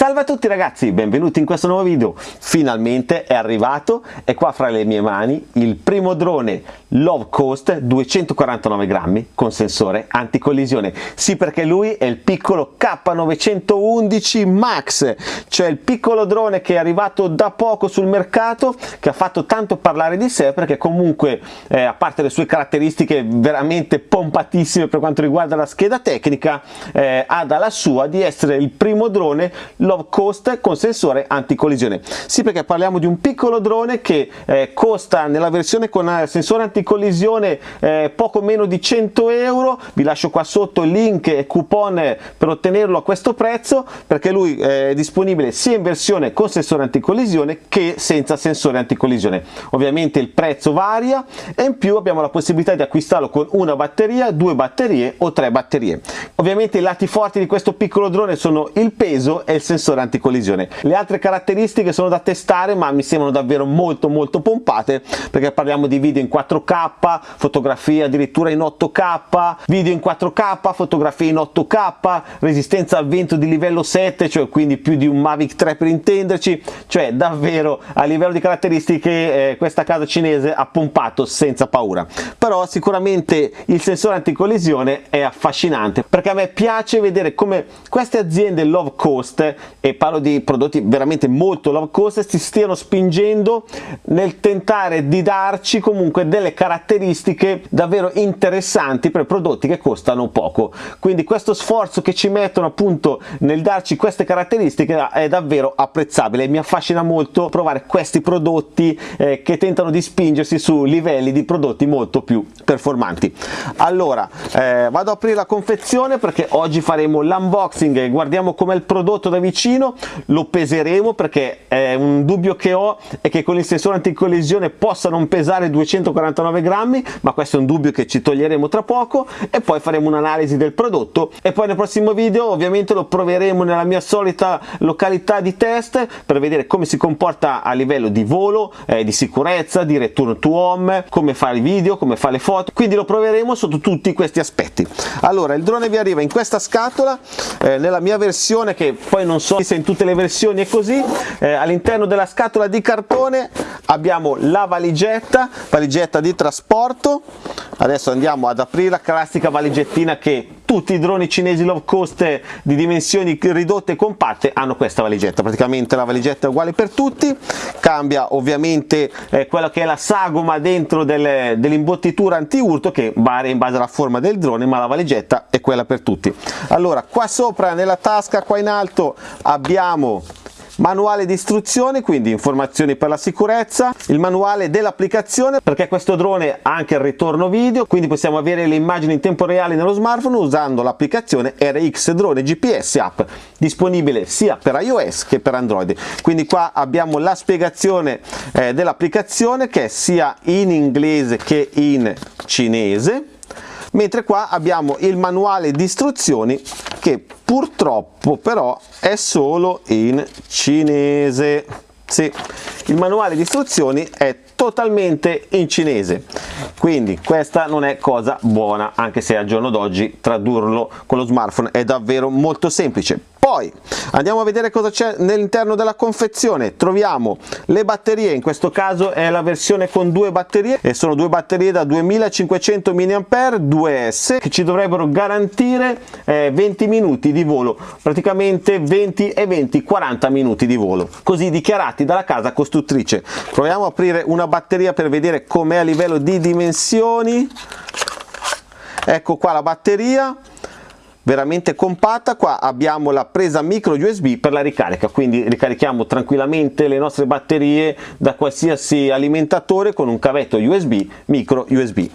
Salve a tutti ragazzi, benvenuti in questo nuovo video. Finalmente è arrivato, è qua fra le mie mani il primo drone Love Coast 249 grammi con sensore anticollisione. Sì perché lui è il piccolo K911 Max, cioè il piccolo drone che è arrivato da poco sul mercato, che ha fatto tanto parlare di sé perché comunque eh, a parte le sue caratteristiche veramente pompatissime per quanto riguarda la scheda tecnica, eh, ha dalla sua di essere il primo drone low cost con sensore anticollisione. Sì perché parliamo di un piccolo drone che eh, costa nella versione con eh, sensore anticollisione eh, poco meno di 100 euro, vi lascio qua sotto il link e coupon per ottenerlo a questo prezzo perché lui eh, è disponibile sia in versione con sensore anticollisione che senza sensore anticollisione. Ovviamente il prezzo varia e in più abbiamo la possibilità di acquistarlo con una batteria, due batterie o tre batterie. Ovviamente i lati forti di questo piccolo drone sono il peso e il sensore anticollisione. Le altre caratteristiche sono da testare ma mi sembrano davvero molto molto pompate perché parliamo di video in 4K, fotografie addirittura in 8K, video in 4K, fotografie in 8K, resistenza al vento di livello 7, cioè quindi più di un Mavic 3 per intenderci, cioè davvero a livello di caratteristiche eh, questa casa cinese ha pompato senza paura. Però sicuramente il sensore anticollisione è affascinante perché a me piace vedere come queste aziende low cost e parlo di prodotti veramente molto low cost si stiano spingendo nel tentare di darci comunque delle caratteristiche davvero interessanti per prodotti che costano poco. Quindi questo sforzo che ci mettono appunto nel darci queste caratteristiche è davvero apprezzabile mi affascina molto provare questi prodotti eh, che tentano di spingersi su livelli di prodotti molto più performanti. Allora eh, vado ad aprire la confezione perché oggi faremo l'unboxing e guardiamo com'è il prodotto da vicino lo peseremo perché è un dubbio che ho è che con il sensore anticollisione possa non pesare 249 grammi ma questo è un dubbio che ci toglieremo tra poco e poi faremo un'analisi del prodotto. E poi nel prossimo video ovviamente lo proveremo nella mia solita località di test per vedere come si comporta a livello di volo eh, di sicurezza di return to home come fa i video come fa le foto. Quindi lo proveremo sotto tutti questi aspetti. Allora il drone vi arriva in questa scatola eh, nella mia versione che poi non so se in tutte le versioni è così eh, all'interno della scatola di cartone abbiamo la valigetta valigetta di trasporto. Adesso andiamo ad aprire la classica valigettina che tutti i droni cinesi low cost di dimensioni ridotte e compatte hanno questa valigetta. Praticamente la valigetta è uguale per tutti. Cambia ovviamente eh, quella che è la sagoma dentro delle, dell'imbottitura anti-urto che varia in base alla forma del drone ma la valigetta è quella per tutti. Allora qua sopra nella tasca qua in alto abbiamo manuale di istruzioni quindi informazioni per la sicurezza il manuale dell'applicazione perché questo drone ha anche il ritorno video quindi possiamo avere le immagini in tempo reale nello smartphone usando l'applicazione RX Drone GPS app disponibile sia per iOS che per Android. Quindi qua abbiamo la spiegazione eh, dell'applicazione che è sia in inglese che in cinese mentre qua abbiamo il manuale di istruzioni che purtroppo però è solo in cinese. Sì, il manuale di istruzioni è totalmente in cinese. Quindi questa non è cosa buona anche se al giorno d'oggi tradurlo con lo smartphone è davvero molto semplice poi andiamo a vedere cosa c'è all'interno della confezione. Troviamo le batterie in questo caso è la versione con due batterie e sono due batterie da 2500 mAh 2S che ci dovrebbero garantire eh, 20 minuti di volo praticamente 20 e 20 40 minuti di volo così dichiarati dalla casa costruttrice. Proviamo a aprire una batteria per vedere com'è a livello di dimensioni. Ecco qua la batteria veramente compatta. Qua abbiamo la presa micro USB per la ricarica quindi ricarichiamo tranquillamente le nostre batterie da qualsiasi alimentatore con un cavetto USB micro USB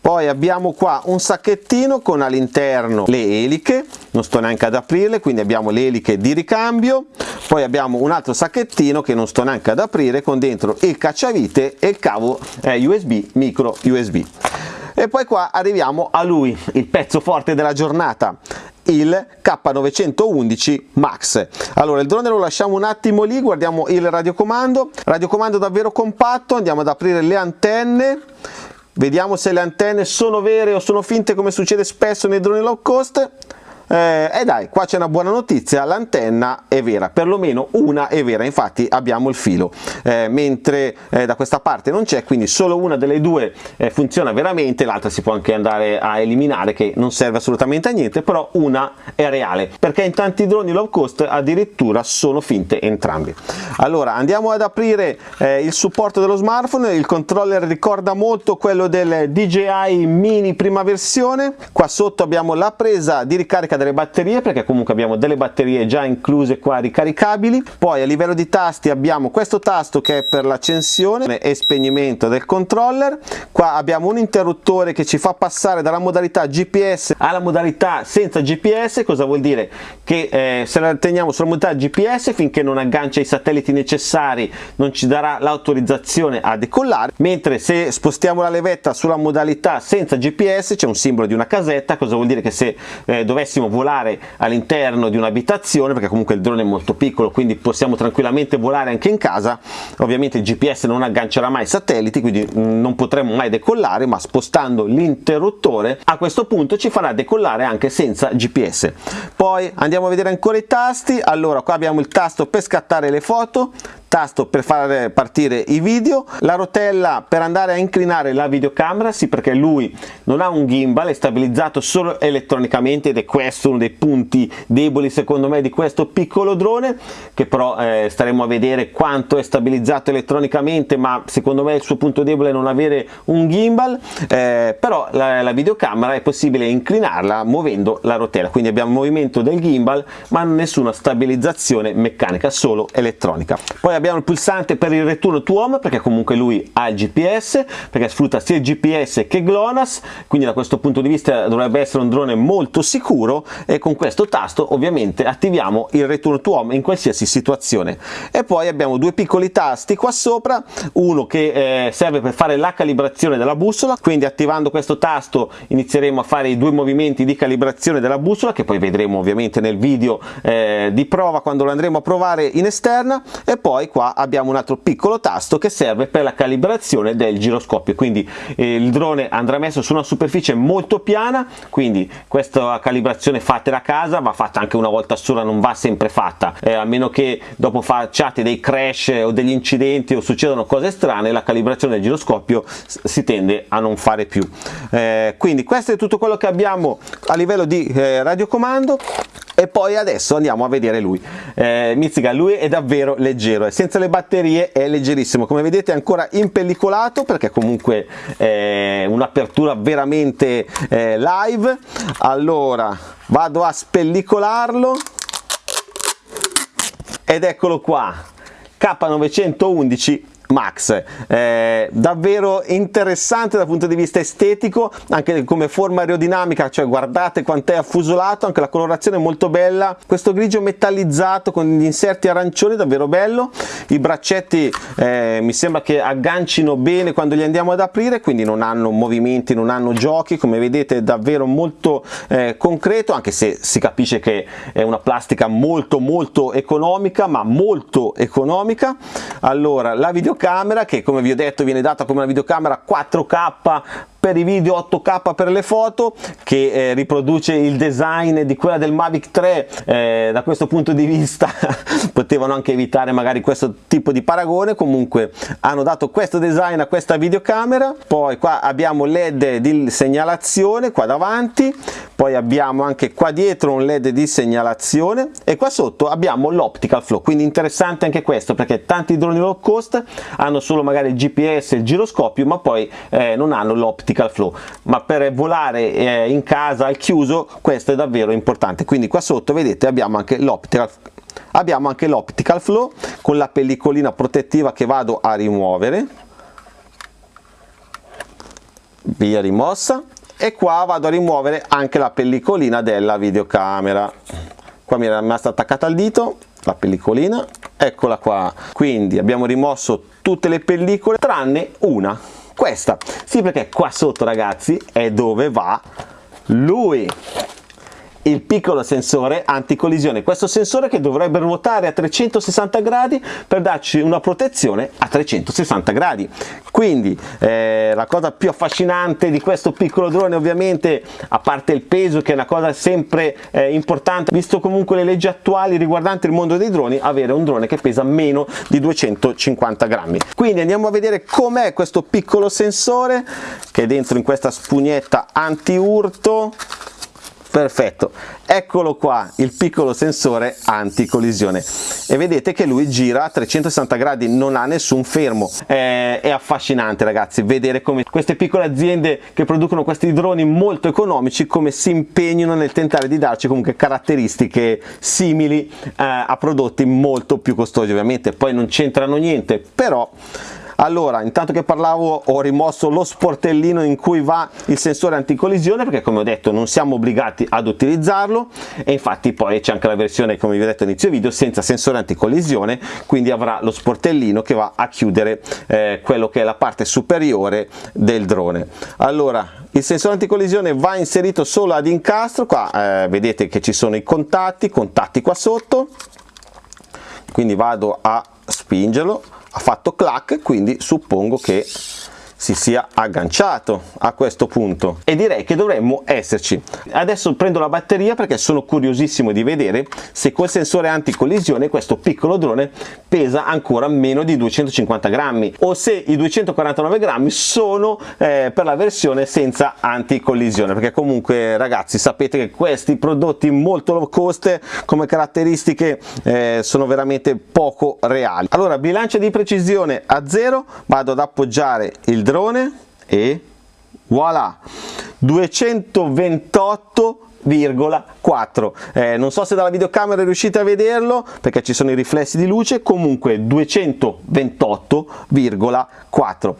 poi abbiamo qua un sacchettino con all'interno le eliche non sto neanche ad aprirle quindi abbiamo le eliche di ricambio. Poi abbiamo un altro sacchettino che non sto neanche ad aprire con dentro il cacciavite e il cavo eh, USB micro USB e poi qua arriviamo a lui il pezzo forte della giornata il K911 Max. Allora il drone lo lasciamo un attimo lì guardiamo il radiocomando. Radiocomando davvero compatto andiamo ad aprire le antenne. Vediamo se le antenne sono vere o sono finte come succede spesso nei droni low cost eh, e dai qua c'è una buona notizia l'antenna è vera perlomeno una è vera infatti abbiamo il filo. Eh, mentre eh, da questa parte non c'è quindi solo una delle due eh, funziona veramente l'altra si può anche andare a eliminare che non serve assolutamente a niente però una è reale perché in tanti droni low cost addirittura sono finte entrambi. Allora andiamo ad aprire eh, il supporto dello smartphone il controller ricorda molto quello del DJI mini prima versione. Qua sotto abbiamo la presa di ricarica delle batterie perché comunque abbiamo delle batterie già incluse qua ricaricabili. Poi a livello di tasti abbiamo questo tasto che è per l'accensione e spegnimento del controller. Qua abbiamo un interruttore che ci fa passare dalla modalità GPS alla modalità senza GPS cosa vuol dire? Che eh, se la teniamo sulla modalità GPS finché non aggancia i satelliti necessari non ci darà l'autorizzazione a decollare. Mentre se spostiamo la levetta sulla modalità senza GPS c'è un simbolo di una casetta. Cosa vuol dire che se eh, dovessimo volare all'interno di un'abitazione perché comunque il drone è molto piccolo quindi possiamo tranquillamente volare anche in casa. Ovviamente il GPS non aggancerà mai satelliti quindi mm, non potremo mai decollare ma spostando l'interruttore a questo punto ci farà decollare anche senza GPS poi andiamo a vedere ancora i tasti. Allora qua abbiamo il tasto per scattare le foto tasto per far partire i video, la rotella per andare a inclinare la videocamera, sì perché lui non ha un gimbal, è stabilizzato solo elettronicamente ed è questo uno dei punti deboli secondo me di questo piccolo drone, che però eh, staremo a vedere quanto è stabilizzato elettronicamente, ma secondo me il suo punto debole è non avere un gimbal, eh, però la, la videocamera è possibile inclinarla muovendo la rotella, quindi abbiamo movimento del gimbal ma nessuna stabilizzazione meccanica, solo elettronica. Poi abbiamo il pulsante per il return to home perché comunque lui ha il GPS perché sfrutta sia il GPS che GLONASS quindi da questo punto di vista dovrebbe essere un drone molto sicuro e con questo tasto ovviamente attiviamo il return to home in qualsiasi situazione. E poi abbiamo due piccoli tasti qua sopra. Uno che eh, serve per fare la calibrazione della bussola. Quindi attivando questo tasto inizieremo a fare i due movimenti di calibrazione della bussola che poi vedremo ovviamente nel video eh, di prova quando lo andremo a provare in esterna. E poi qua abbiamo un altro piccolo tasto che serve per la calibrazione del giroscopio. Quindi eh, il drone andrà messo su una superficie molto piana. Quindi questa calibrazione fatela a casa va fatta anche una volta sola non va sempre fatta. Eh, a meno che dopo facciate dei crash o degli incidenti o succedano cose strane la calibrazione del giroscopio si tende a non fare più. Eh, quindi questo è tutto quello che abbiamo a livello di eh, radiocomando e poi adesso andiamo a vedere lui. Eh, Mizzica lui è davvero leggero. Senza le batterie è leggerissimo. Come vedete è ancora impellicolato perché comunque è un'apertura veramente eh, live. Allora vado a spellicolarlo. Ed eccolo qua. K911 Max. Eh, davvero interessante dal punto di vista estetico anche come forma aerodinamica cioè guardate quant'è affusolato anche la colorazione è molto bella. Questo grigio metallizzato con gli inserti arancioni davvero bello. I braccetti eh, mi sembra che aggancino bene quando li andiamo ad aprire quindi non hanno movimenti non hanno giochi come vedete è davvero molto eh, concreto anche se si capisce che è una plastica molto molto economica ma molto economica. Allora la videocamera videocamera che come vi ho detto viene data come una videocamera 4K per i video 8K per le foto che eh, riproduce il design di quella del Mavic 3 eh, da questo punto di vista potevano anche evitare magari questo tipo di paragone. Comunque hanno dato questo design a questa videocamera. Poi qua abbiamo led di segnalazione qua davanti poi abbiamo anche qua dietro un led di segnalazione e qua sotto abbiamo l'optical flow. Quindi interessante anche questo perché tanti droni low cost hanno solo magari il gps e il giroscopio ma poi eh, non hanno l'optical flow. Ma per volare eh, in casa al chiuso questo è davvero importante. Quindi qua sotto vedete abbiamo anche l'optical abbiamo anche l'optical flow con la pellicolina protettiva che vado a rimuovere. Via rimossa e qua vado a rimuovere anche la pellicolina della videocamera. Qua mi era rimasta attaccata al dito la pellicolina. Eccola qua. Quindi abbiamo rimosso tutte le pellicole tranne una. Questa. Sì perché qua sotto ragazzi è dove va lui il piccolo sensore anticollisione. Questo sensore che dovrebbe ruotare a 360 gradi per darci una protezione a 360 gradi. Quindi eh, la cosa più affascinante di questo piccolo drone ovviamente a parte il peso che è una cosa sempre eh, importante visto comunque le leggi attuali riguardanti il mondo dei droni avere un drone che pesa meno di 250 grammi. Quindi andiamo a vedere com'è questo piccolo sensore che è dentro in questa spugnetta anti urto perfetto. Eccolo qua il piccolo sensore anti collisione e vedete che lui gira a 360 gradi non ha nessun fermo. È, è affascinante ragazzi vedere come queste piccole aziende che producono questi droni molto economici come si impegnano nel tentare di darci comunque caratteristiche simili eh, a prodotti molto più costosi ovviamente. Poi non c'entrano niente però allora intanto che parlavo ho rimosso lo sportellino in cui va il sensore anticollisione perché come ho detto non siamo obbligati ad utilizzarlo. E infatti poi c'è anche la versione come vi ho detto all'inizio video senza sensore anticollisione quindi avrà lo sportellino che va a chiudere eh, quello che è la parte superiore del drone. Allora il sensore anticollisione va inserito solo ad incastro. Qua eh, vedete che ci sono i contatti contatti qua sotto. Quindi vado a spingerlo ha fatto clac quindi suppongo che si sia agganciato a questo punto. E direi che dovremmo esserci. Adesso prendo la batteria perché sono curiosissimo di vedere se col sensore anticollisione questo piccolo drone pesa ancora meno di 250 grammi o se i 249 grammi sono eh, per la versione senza anticollisione. Perché comunque ragazzi sapete che questi prodotti molto low cost come caratteristiche eh, sono veramente poco reali. Allora bilancia di precisione a zero. Vado ad appoggiare il drone e voilà 228,4 eh, non so se dalla videocamera riuscite a vederlo perché ci sono i riflessi di luce comunque 228,4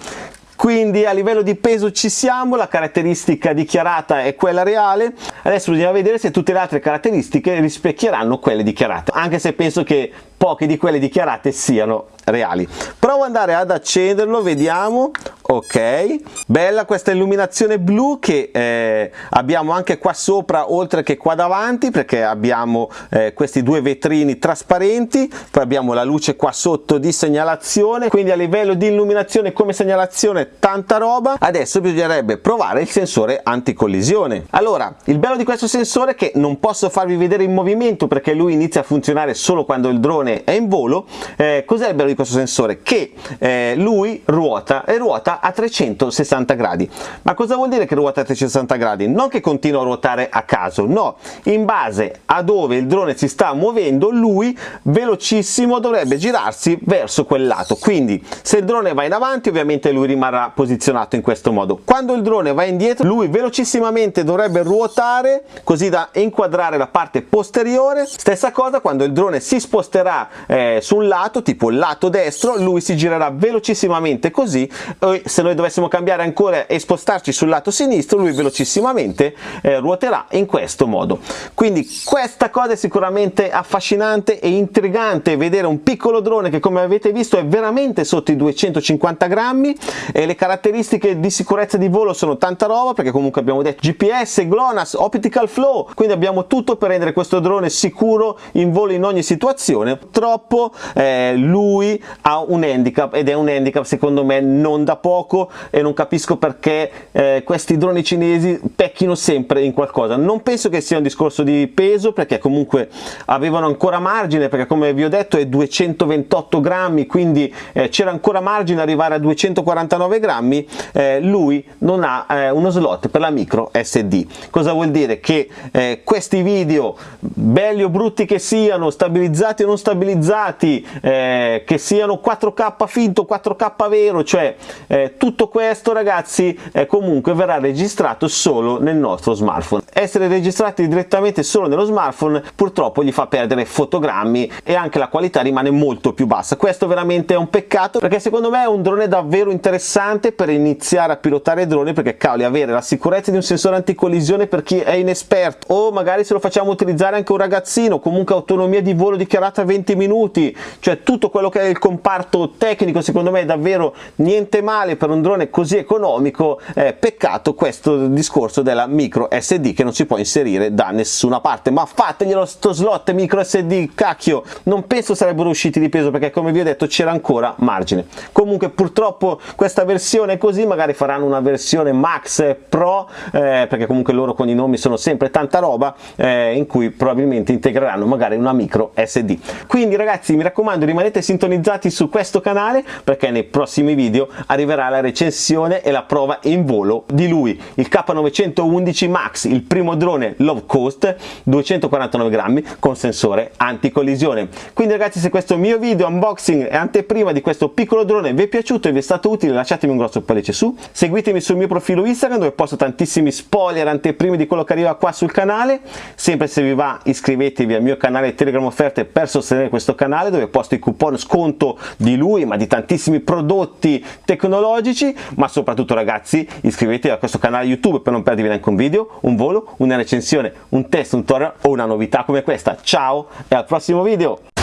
quindi a livello di peso ci siamo, la caratteristica dichiarata è quella reale, adesso bisogna vedere se tutte le altre caratteristiche rispecchieranno quelle dichiarate, anche se penso che poche di quelle dichiarate siano reali. Provo ad andare ad accenderlo, vediamo, ok, bella questa illuminazione blu che eh, abbiamo anche qua sopra oltre che qua davanti perché abbiamo eh, questi due vetrini trasparenti, poi abbiamo la luce qua sotto di segnalazione, quindi a livello di illuminazione come segnalazione tanta roba, adesso bisognerebbe provare il sensore anticollisione. Allora, il bello di questo sensore è che non posso farvi vedere in movimento perché lui inizia a funzionare solo quando il drone è in volo, eh, cos'è il bello di questo sensore? Che eh, lui ruota e ruota a 360 gradi. Ma cosa vuol dire che ruota a 360 gradi? Non che continua a ruotare a caso, no, in base a dove il drone si sta muovendo, lui velocissimo dovrebbe girarsi verso quel lato. Quindi se il drone va in avanti, ovviamente lui rimarrà posizionato in questo modo. Quando il drone va indietro, lui velocissimamente dovrebbe ruotare così da inquadrare la parte posteriore. Stessa cosa quando il drone si sposterà eh, su un lato, tipo il lato destro, lui si girerà velocissimamente così e se noi dovessimo cambiare ancora e spostarci sul lato sinistro, lui velocissimamente eh, ruoterà in questo modo. Quindi questa cosa è sicuramente affascinante e intrigante vedere un piccolo drone che come avete visto è veramente sotto i 250 grammi e le caratteristiche di sicurezza di volo sono tanta roba perché comunque abbiamo detto GPS, GLONASS, Optical Flow, quindi abbiamo tutto per rendere questo drone sicuro in volo in ogni situazione. Purtroppo eh, lui ha un handicap ed è un handicap secondo me non da poco e non capisco perché eh, questi droni cinesi pecchino sempre in qualcosa. Non penso che sia un discorso di peso perché comunque avevano ancora margine perché come vi ho detto è 228 grammi quindi eh, c'era ancora margine arrivare a 249 grammi eh, lui non ha eh, uno slot per la micro SD cosa vuol dire che eh, questi video belli o brutti che siano stabilizzati o non stabilizzati eh, che siano 4k finto 4k vero cioè eh, tutto questo ragazzi comunque verrà registrato solo nel nostro smartphone. Essere registrati direttamente solo nello smartphone purtroppo gli fa perdere fotogrammi e anche la qualità rimane molto più bassa. Questo veramente è un peccato perché secondo me è un drone davvero interessante per iniziare a pilotare droni perché cavoli avere la sicurezza di un sensore anticollisione per chi è inesperto o magari se lo facciamo utilizzare anche un ragazzino comunque autonomia di volo dichiarata a 20 minuti cioè tutto quello che è il comparto tecnico secondo me è davvero niente male magari per un drone così economico eh, peccato questo discorso della micro SD che non si può inserire da nessuna parte. Ma fateglielo sto slot micro SD cacchio! Non penso sarebbero usciti di peso perché come vi ho detto c'era ancora margine. Comunque purtroppo questa versione così magari faranno una versione max pro eh, perché comunque loro con i nomi sono sempre tanta roba eh, in cui probabilmente integreranno magari una micro SD quindi ragazzi mi raccomando rimanete sintonizzati su questo canale perché nei prossimi video arriverà la recensione e la prova in volo di lui. Il K911 Max il primo drone low cost 249 grammi con sensore anticollisione. Quindi ragazzi se questo mio video unboxing e anteprima di questo piccolo drone vi è piaciuto e vi è stato utile lasciatemi un grosso pollice su. Seguitemi sul mio profilo Instagram dove posto tantissimi spoiler anteprime di quello che arriva qua sul canale. Sempre se vi va iscrivetevi al mio canale Telegram offerte per sostenere questo canale dove posto i coupon sconto di lui ma di tantissimi prodotti tecnologici ma soprattutto ragazzi iscrivetevi a questo canale YouTube per non perdervi neanche un video, un volo, una recensione, un test, un tutorial o una novità come questa. Ciao e al prossimo video!